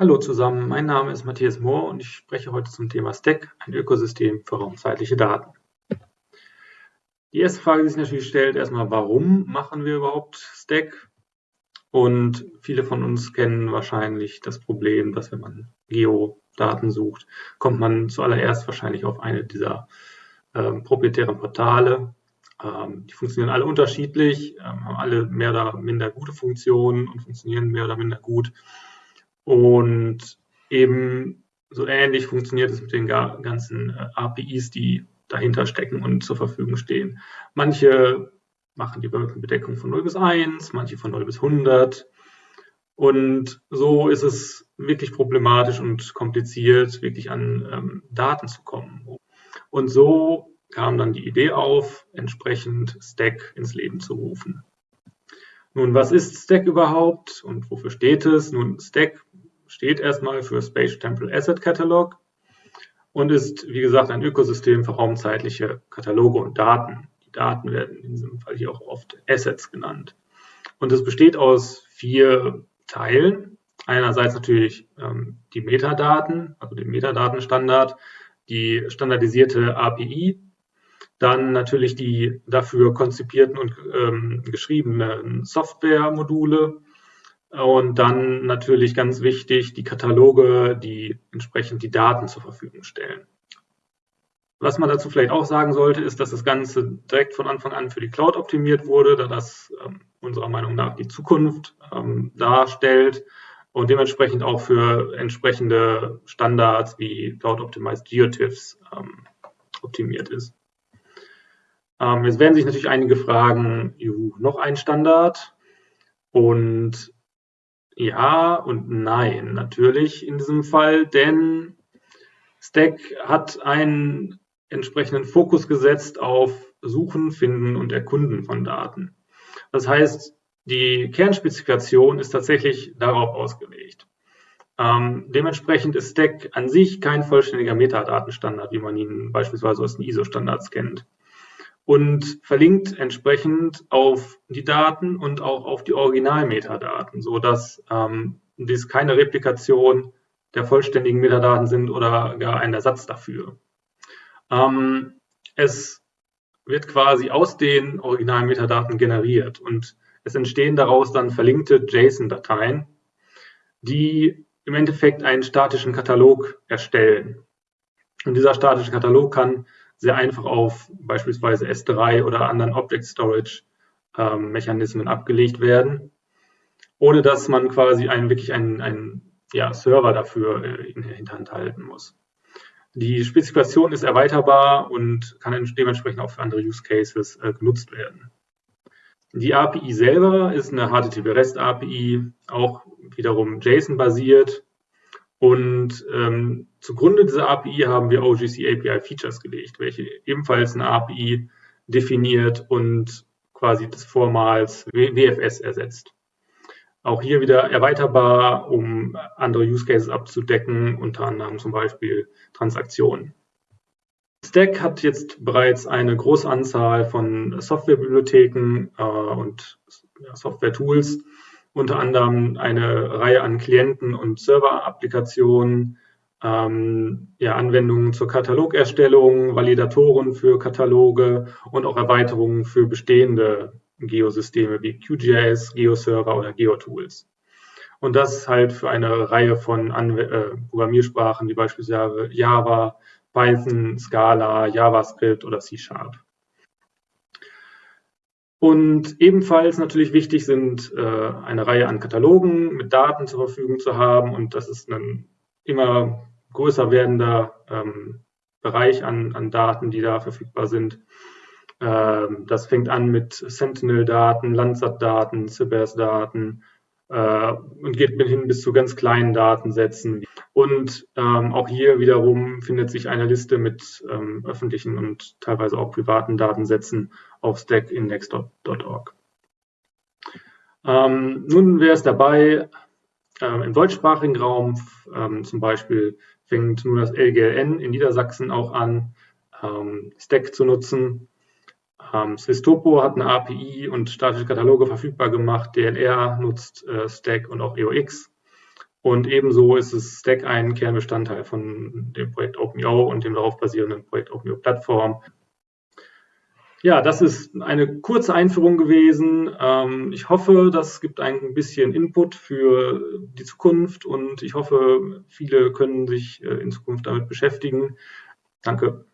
Hallo zusammen, mein Name ist Matthias Mohr und ich spreche heute zum Thema Stack, ein Ökosystem für raumzeitliche Daten. Die erste Frage, die sich natürlich stellt, erstmal, warum machen wir überhaupt Stack? Und viele von uns kennen wahrscheinlich das Problem, dass wenn man Geodaten sucht, kommt man zuallererst wahrscheinlich auf eine dieser ähm, proprietären Portale. Ähm, die funktionieren alle unterschiedlich, ähm, haben alle mehr oder minder gute Funktionen und funktionieren mehr oder minder gut. Und eben so ähnlich funktioniert es mit den ganzen äh, APIs, die dahinter stecken und zur Verfügung stehen. Manche machen die Wolkenbedeckung von 0 bis 1, manche von 0 bis 100. Und so ist es wirklich problematisch und kompliziert, wirklich an ähm, Daten zu kommen. Und so kam dann die Idee auf, entsprechend Stack ins Leben zu rufen. Nun, was ist Stack überhaupt und wofür steht es? Nun, Stack steht erstmal für Space Temporal Asset Catalog und ist, wie gesagt, ein Ökosystem für raumzeitliche Kataloge und Daten. Die Daten werden in diesem Fall hier auch oft Assets genannt. Und es besteht aus vier Teilen. Einerseits natürlich ähm, die Metadaten, also den Metadatenstandard, die standardisierte API, dann natürlich die dafür konzipierten und ähm, geschriebenen Softwaremodule und dann natürlich ganz wichtig die Kataloge, die entsprechend die Daten zur Verfügung stellen. Was man dazu vielleicht auch sagen sollte, ist, dass das Ganze direkt von Anfang an für die Cloud optimiert wurde, da das ähm, unserer Meinung nach die Zukunft ähm, darstellt und dementsprechend auch für entsprechende Standards wie Cloud Optimized GeoTIFFs ähm, optimiert ist. Ähm, jetzt werden sich natürlich einige fragen, juhu, noch ein Standard? Und ja und nein, natürlich in diesem Fall, denn Stack hat einen entsprechenden Fokus gesetzt auf Suchen, Finden und Erkunden von Daten. Das heißt, die Kernspezifikation ist tatsächlich darauf ausgelegt. Ähm, dementsprechend ist Stack an sich kein vollständiger Metadatenstandard, wie man ihn beispielsweise aus den ISO-Standards kennt und verlinkt entsprechend auf die Daten und auch auf die Original-Metadaten, sodass ähm, dies keine Replikation der vollständigen Metadaten sind oder gar ein Ersatz dafür. Ähm, es wird quasi aus den originalen Metadaten generiert und es entstehen daraus dann verlinkte JSON-Dateien, die im Endeffekt einen statischen Katalog erstellen. Und dieser statische Katalog kann sehr einfach auf beispielsweise S3 oder anderen Object Storage ähm, Mechanismen abgelegt werden, ohne dass man quasi einen, wirklich einen, einen ja, Server dafür äh, in der Hinterhand halten muss. Die Spezifikation ist erweiterbar und kann dementsprechend auch für andere Use Cases äh, genutzt werden. Die API selber ist eine HTTP-REST-API, auch wiederum JSON-basiert und ähm, zugrunde dieser API haben wir OGC API Features gelegt, welche ebenfalls eine API definiert und quasi das vormals WFS ersetzt. Auch hier wieder erweiterbar, um andere Use Cases abzudecken, unter anderem zum Beispiel Transaktionen. Stack hat jetzt bereits eine große Anzahl von Softwarebibliotheken äh, und ja, Software-Tools, unter anderem eine Reihe an Klienten- und Server-Applikationen, ähm, ja, Anwendungen zur Katalogerstellung, Validatoren für Kataloge und auch Erweiterungen für bestehende Geosysteme wie QGIS, GeoServer oder GeoTools. Und das halt für eine Reihe von Anw äh, Programmiersprachen wie beispielsweise Java, Python, Scala, JavaScript oder C Sharp. Und ebenfalls natürlich wichtig sind äh, eine Reihe an Katalogen mit Daten zur Verfügung zu haben. Und das ist ein immer größer werdender ähm, Bereich an, an Daten, die da verfügbar sind. Ähm, das fängt an mit Sentinel-Daten, Landsat-Daten, CBS-Daten äh, und geht hin bis zu ganz kleinen Datensätzen. Und ähm, auch hier wiederum findet sich eine Liste mit ähm, öffentlichen und teilweise auch privaten Datensätzen auf stackindex.org. Ähm, nun wäre es dabei, ähm, im deutschsprachigen Raum ähm, zum Beispiel fängt nun das LGLN in Niedersachsen auch an, ähm, Stack zu nutzen. Ähm, Swistopo hat eine API und statische Kataloge verfügbar gemacht. DLR nutzt äh, Stack und auch EOX. Und ebenso ist es Stack ein Kernbestandteil von dem Projekt OpenIO und dem darauf basierenden Projekt OpenIO Plattform. Ja, das ist eine kurze Einführung gewesen. Ähm, ich hoffe, das gibt ein bisschen Input für die Zukunft und ich hoffe, viele können sich äh, in Zukunft damit beschäftigen. Danke.